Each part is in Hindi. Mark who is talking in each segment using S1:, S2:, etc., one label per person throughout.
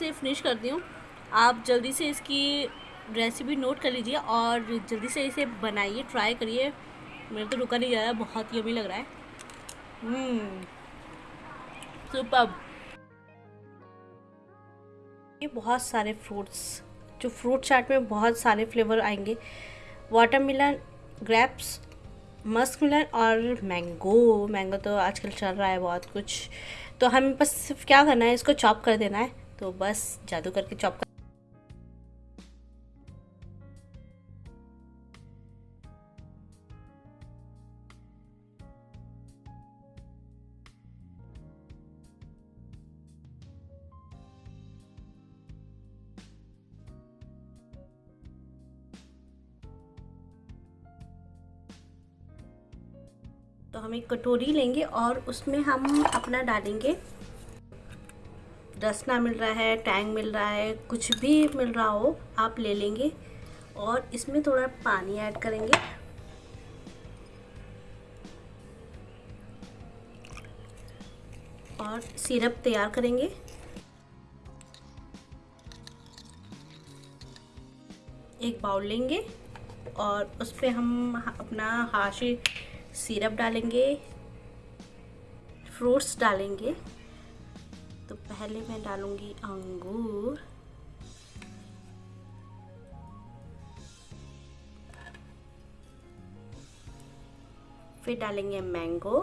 S1: से फिनिश करती हूँ। आप जल्दी से इसकी रेसिपी नोट कर लीजिए और जल्दी से इसे बनाइए ट्राई करिए। मेरे तो रुका नहीं जा रहा बहुत यमी लग रहा है। सुपर हम्म, ये बहुत सारे फ्रूट्स जो फ्रूट चाट में बहुत सारे फ्लेवर आएँगे। वाटरमेलन ग्रेप्स मस्क मिलन और मैंगो मैंगो तो आजकल चल रहा है बहुत कुछ। तो हमें बस सिर्फ़ क्या करना है इसको चॉप कर देना है। तो बस जादू करके चॉप कर तो हम एक कटोरी लेंगे और उसमें हम अपना डालेंगे रसना मिल रहा है, टैंग मिल रहा है, कुछ भी मिल रहा हो, आप ले लेंगे और इसमें थोड़ा पानी ऐड करेंगे। और सिरप तैयार करेंगे। एक बाउल लेंगे और उस पर हम अपना हाशी सिरप डालेंगे, फ्रूट्स डालेंगे। पहले मैं डालूँगी अंगूर। फिर डालेंगे मैंगो।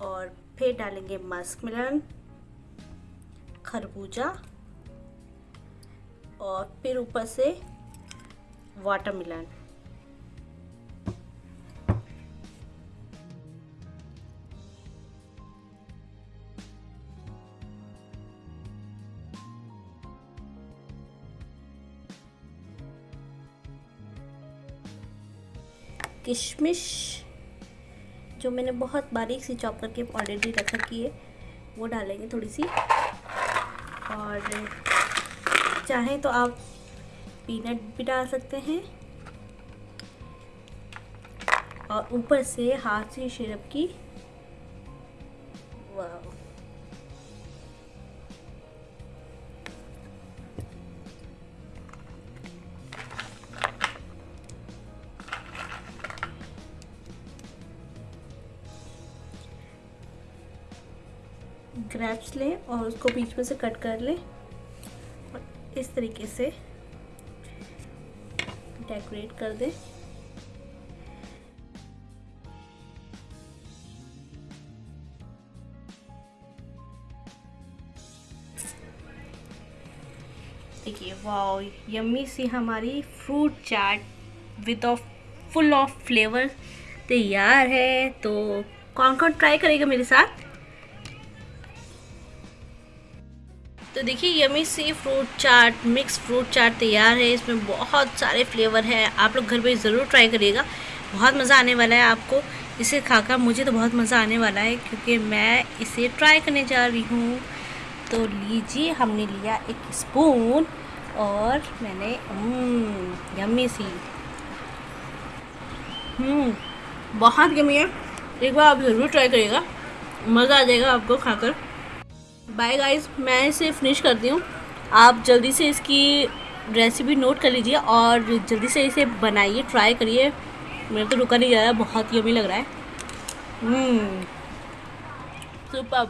S1: और फिर डालेंगे मस्क मिलन खरबूजा और फिर ऊपर से वाटरमेलन। किशमिश, जो मैंने बहुत बारीक सी चॉप करके ऑलरेडी रख रखी है, वो डालेंगे थोड़ी सी। और चाहें तो आप पीनट भी डाल सकते हैं। और ऊपर से हाथ से सिरप की ग्रैप्स लें और उसको बीच में से कट कर लें। और इस तरीके से डेकोरेट कर दें। देखिए वाओ यम्मी सी हमारी fruit chaat with of full of flavour तैयार है। तो कौन कौन ट्राई करेगा मेरे साथ? तो देखिए यमी सी fruit chaat mix fruit chaat तैयार है। इसमें बहुत सारे फ्लेवर है। आप लोग घर पे ज़रूर ट्राई करिएगा। बहुत मज़ा आने वाला है आपको इसे खाकर। मुझे तो बहुत मज़ा आने वाला है क्योंकि मैं इसे ट्राई करने जा रही हूँ। तो लीजिए हमने लिया एक स्पून और मैंने यमी हम्म, सी हम्म, बहुत यमी है। एक बार आप ज़रूर ट्राई करिएगा। मज़ा आ जाएगा आपको खाकर। बाय गाइस मैं इसे फिनिश करती हूँ। आप जल्दी से इसकी रेसिपी नोट कर लीजिए और जल्दी से इसे बनाइए ट्राई करिए। मेरे तो रुका नहीं जा रहा, बहुत ही अभी लग रहा है। सुपर